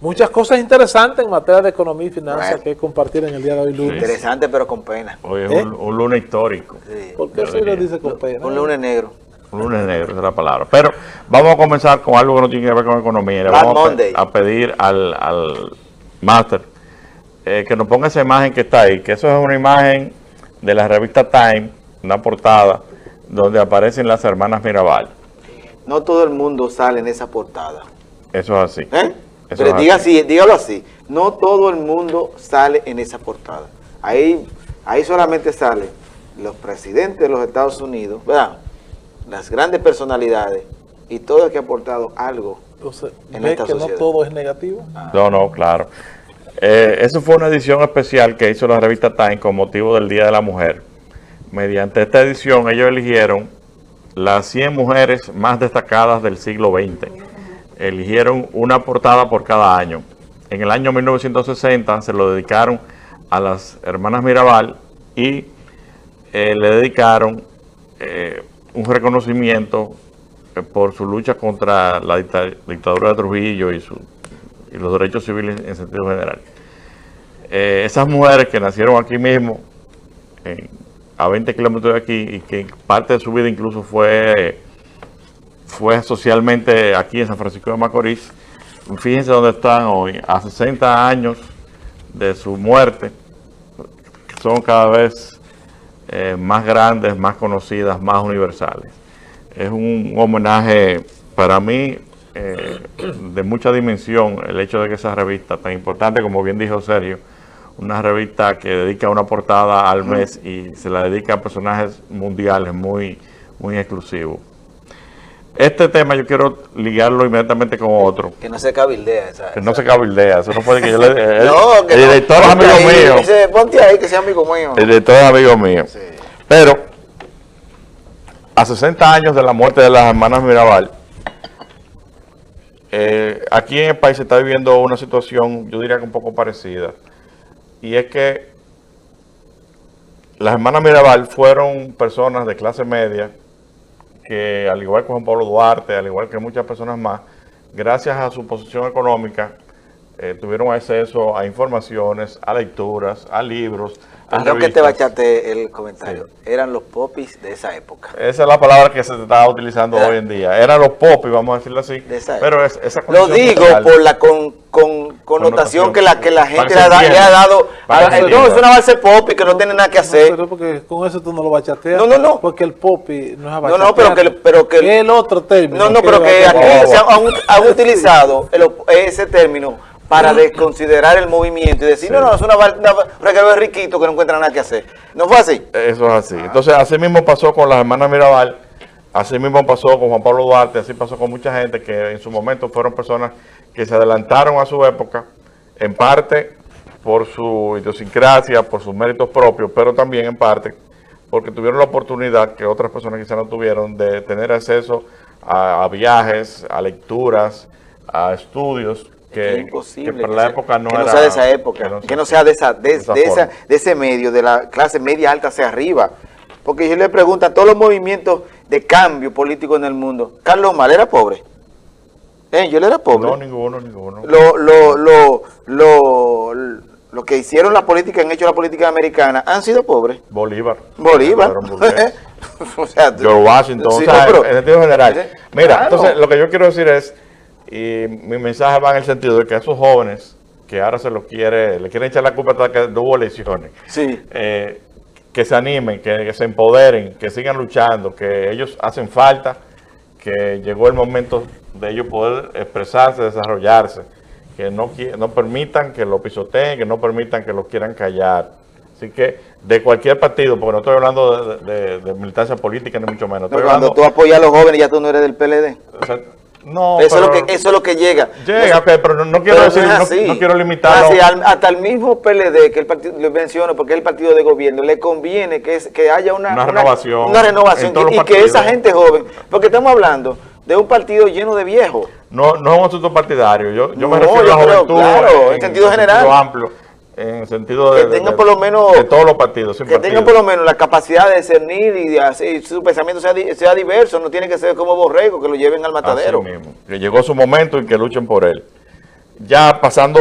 Muchas cosas interesantes en materia de economía y finanzas que compartir en el día de hoy lunes. Interesante pero con pena. Hoy es ¿Eh? un, lunes histórico. Sí. ¿Por qué se lo dice con pena? Un lunes negro. Un lunes negro, esa es la palabra. Pero vamos a comenzar con algo que no tiene que ver con economía. Le vamos a, pedir al, al máster eh, que nos ponga esa imagen que está ahí, que eso es una imagen de la revista Time, una portada, donde aparecen las hermanas Mirabal. No todo el mundo sale en esa portada. Eso es así. ¿Eh? Pero diga así, dígalo así, no todo el mundo sale en esa portada. Ahí, ahí solamente salen los presidentes de los Estados Unidos, ¿verdad? Las grandes personalidades y todo el que ha aportado algo Entonces, en esta que no todo es negativo? No, no, claro. Eh, eso fue una edición especial que hizo la revista Time con motivo del Día de la Mujer. Mediante esta edición ellos eligieron las 100 mujeres más destacadas del siglo XX eligieron una portada por cada año. En el año 1960 se lo dedicaron a las hermanas Mirabal y eh, le dedicaron eh, un reconocimiento eh, por su lucha contra la dictadura de Trujillo y, los derechos civiles en sentido general. esas mujeres que nacieron aquí mismo, a 20 kilómetros de aquí, y que parte de su vida incluso fue fue socialmente aquí en San Francisco de Macorís. Fíjense dónde están hoy, a 60 años de su muerte, son cada vez eh, más grandes, más conocidas, más universales. Es un homenaje para mí eh, de mucha dimensión el hecho de que esa revista tan importante, como bien dijo Sergio, una revista que dedica una portada al mes y se la dedica a personajes mundiales muy, muy exclusivos. Este tema yo quiero ligarlo inmediatamente con otro. Que no se cabildea. Esa, que no se cabildea. Eso no puede que yo le... no, que el director es amigo mío. Dice, ponte ahí que sea amigo mío. El director es amigo mío. Sí. Pero, a 60 años de la muerte de las hermanas Mirabal, eh, aquí en el país se está viviendo una situación, yo diría que un poco parecida. Y es que las hermanas Mirabal fueron personas de clase media que al igual que Juan Pablo Duarte, al igual que muchas personas más, gracias a su posición económica, eh, tuvieron acceso a informaciones, a lecturas, a libros, Creo que te bachaste el comentario. Eran los popis de esa época. Esa es la palabra que se está utilizando hoy en día. Eran los popis, vamos a decirlo así. pero es, esa Lo digo por la con, con, connotación, que la que la gente le ha, dado. no, es una base popi que no tiene nada que hacer. pero porque con eso tú no lo bachateas. No, no, no. Porque el popi no es a No, no, pero que... Pero que el otro término. No, no, pero que aquí se han, utilizado ese término para desconsiderar el movimiento y decir, no, no, es una, una de riquito que no encuentra nada que hacer. ¿No fue así? Eso es así. Entonces, así mismo pasó con las hermanas Mirabal, así mismo pasó con Juan Pablo Duarte, así pasó con mucha gente que en su momento fueron personas que se adelantaron a su época, en parte por su idiosincrasia, por sus méritos propios, pero también en parte porque tuvieron la oportunidad que otras personas quizás no tuvieron de tener acceso a viajes, a lecturas, a estudios que, imposible, que para la época no, que sea de esa época, que no, sea de esa, de, esa, de ese medio, de la clase media alta hacia arriba. Porque yo le pregunto a todos los movimientos de cambio político en el mundo, ¿Carlos Mal era pobre? ¿Eh? ¿Yo le era pobre? No, ninguno, ninguno. Lo, lo, lo, lo, lo que hicieron la política, han hecho la política americana, han sido pobres. Bolívar. Bolívar. o sea, George Washington, o sea, en sentido general. Mira, entonces lo que yo quiero decir es y mi mensaje va en el sentido de que a esos jóvenes que ahora se los quiere, le quieren echar la culpa de que no hubo elecciones, sí. Eh, que se animen, que, se empoderen, que sigan luchando, que ellos hacen falta, que llegó el momento de ellos poder expresarse, desarrollarse, que no, no permitan que lo pisoteen, que no permitan que lo quieran callar. Así que de cualquier partido, porque no estoy hablando de, militancia política ni mucho menos. cuando tú apoyas a los jóvenes ya tú no eres del PLD. No, eso, es lo que, eso es lo que llega. Llega, pero no, quiero decir, no, quiero limitarlo. hasta el mismo PLD, que el partido, le menciono porque es el partido de gobierno, le conviene que, es, que haya una, una renovación, una, renovación y, que esa gente joven, porque estamos hablando de un partido lleno de viejos. No, no es un asunto partidario, yo, yo me refiero a la juventud claro, en, sentido general. amplio en el sentido de, que por lo menos, de todos los partidos. Que tengan por lo menos la capacidad de discernir y de su pensamiento sea, sea, diverso, no tiene que ser como borrego, que lo lleven al matadero. Así mismo, que llegó su momento y que luchen por él. ya pasando